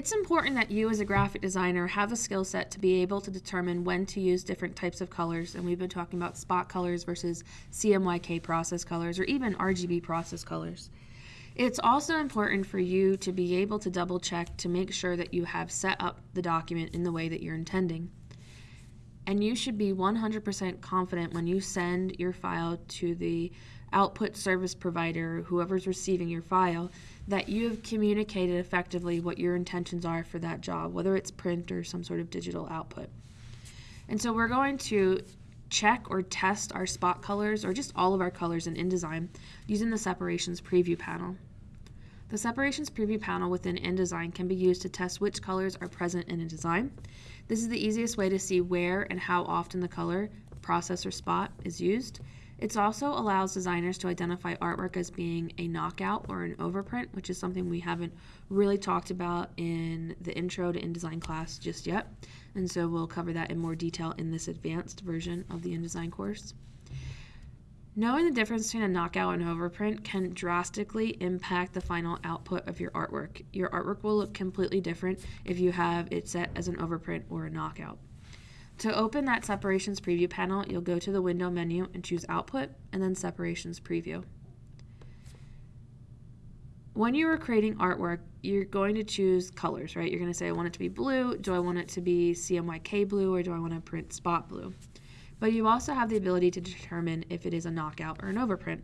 It's important that you as a graphic designer have a skill set to be able to determine when to use different types of colors, and we've been talking about spot colors versus CMYK process colors or even RGB process colors. It's also important for you to be able to double check to make sure that you have set up the document in the way that you're intending. And you should be 100% confident when you send your file to the output service provider, whoever's receiving your file, that you have communicated effectively what your intentions are for that job, whether it's print or some sort of digital output. And so we're going to check or test our spot colors or just all of our colors in InDesign using the separations preview panel. The separations preview panel within InDesign can be used to test which colors are present in a design. This is the easiest way to see where and how often the color, process, or spot is used. It also allows designers to identify artwork as being a knockout or an overprint, which is something we haven't really talked about in the intro to InDesign class just yet. And so we'll cover that in more detail in this advanced version of the InDesign course. Knowing the difference between a knockout and overprint can drastically impact the final output of your artwork. Your artwork will look completely different if you have it set as an overprint or a knockout. To open that Separations Preview panel, you'll go to the Window menu and choose Output, and then Separations Preview. When you are creating artwork, you're going to choose colors, right? You're going to say, I want it to be blue, do I want it to be CMYK blue, or do I want to print spot blue? But you also have the ability to determine if it is a knockout or an overprint.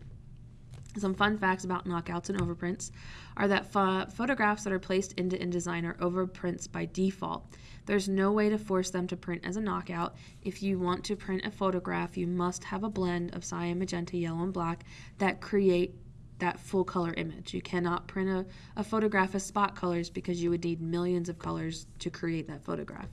Some fun facts about knockouts and overprints are that pho photographs that are placed into InDesign are overprints by default. There's no way to force them to print as a knockout. If you want to print a photograph, you must have a blend of cyan, magenta, yellow, and black that create that full color image. You cannot print a, a photograph as spot colors because you would need millions of colors to create that photograph.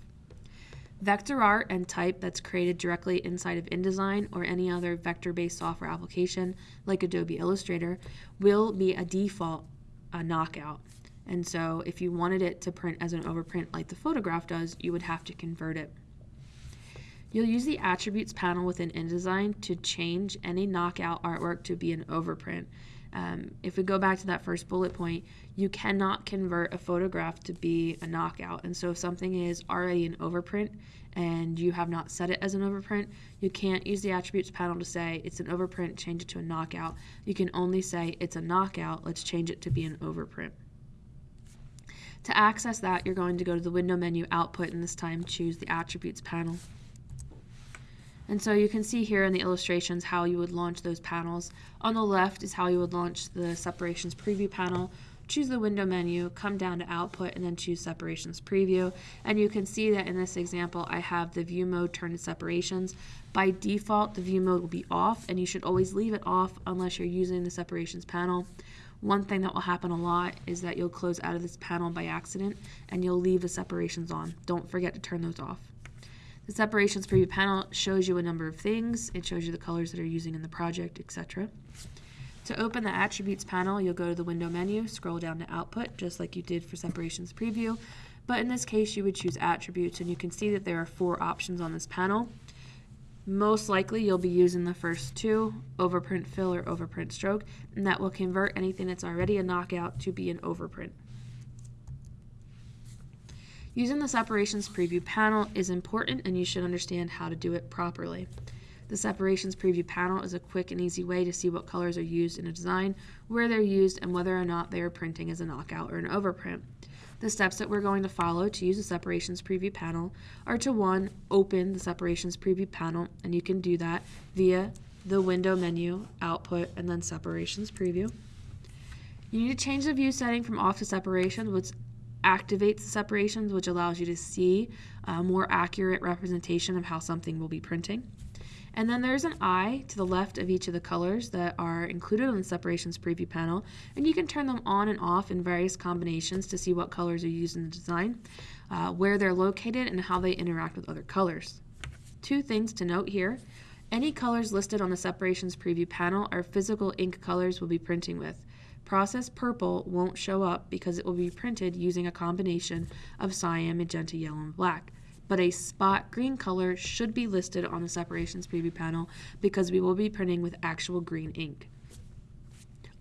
Vector art and type that's created directly inside of InDesign or any other vector-based software application like Adobe Illustrator will be a default a knockout. And so if you wanted it to print as an overprint like the photograph does, you would have to convert it. You'll use the attributes panel within InDesign to change any knockout artwork to be an overprint. Um, if we go back to that first bullet point, you cannot convert a photograph to be a knockout. And so if something is already an overprint and you have not set it as an overprint, you can't use the attributes panel to say it's an overprint, change it to a knockout. You can only say it's a knockout, let's change it to be an overprint. To access that, you're going to go to the window menu output and this time choose the attributes panel. And so you can see here in the illustrations how you would launch those panels. On the left is how you would launch the separations preview panel. Choose the window menu, come down to output, and then choose separations preview. And you can see that in this example, I have the view mode turned to separations. By default, the view mode will be off, and you should always leave it off unless you're using the separations panel. One thing that will happen a lot is that you'll close out of this panel by accident and you'll leave the separations on. Don't forget to turn those off. The separations preview panel shows you a number of things. It shows you the colors that are using in the project, etc. To open the attributes panel, you'll go to the window menu, scroll down to output, just like you did for separations preview. But in this case, you would choose attributes, and you can see that there are four options on this panel. Most likely, you'll be using the first two, overprint fill or overprint stroke, and that will convert anything that's already a knockout to be an overprint. Using the separations preview panel is important and you should understand how to do it properly. The separations preview panel is a quick and easy way to see what colors are used in a design, where they're used, and whether or not they are printing as a knockout or an overprint. The steps that we're going to follow to use the separations preview panel are to one, open the separations preview panel, and you can do that via the window menu, output, and then separations preview. You need to change the view setting from off to separation, which activates the separations, which allows you to see a more accurate representation of how something will be printing. And then there's an eye to the left of each of the colors that are included on the separations preview panel, and you can turn them on and off in various combinations to see what colors are used in the design, uh, where they're located, and how they interact with other colors. Two things to note here. Any colors listed on the separations preview panel are physical ink colors we'll be printing with. Process purple won't show up because it will be printed using a combination of cyan, magenta, yellow, and black. But a spot green color should be listed on the separations preview panel because we will be printing with actual green ink.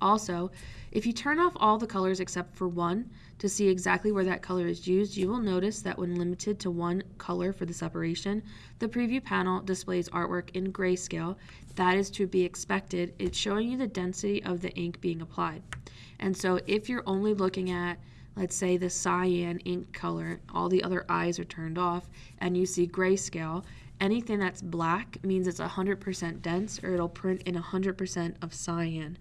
Also, if you turn off all the colors except for one to see exactly where that color is used, you will notice that when limited to one color for the separation, the preview panel displays artwork in grayscale. That is to be expected. It's showing you the density of the ink being applied. And so if you're only looking at let's say the cyan ink color, all the other eyes are turned off, and you see grayscale, anything that's black means it's 100% dense or it'll print in 100% of cyan.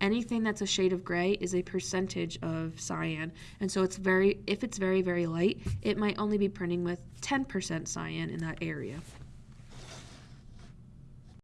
Anything that's a shade of gray is a percentage of cyan. And so it's very, if it's very, very light, it might only be printing with 10% cyan in that area.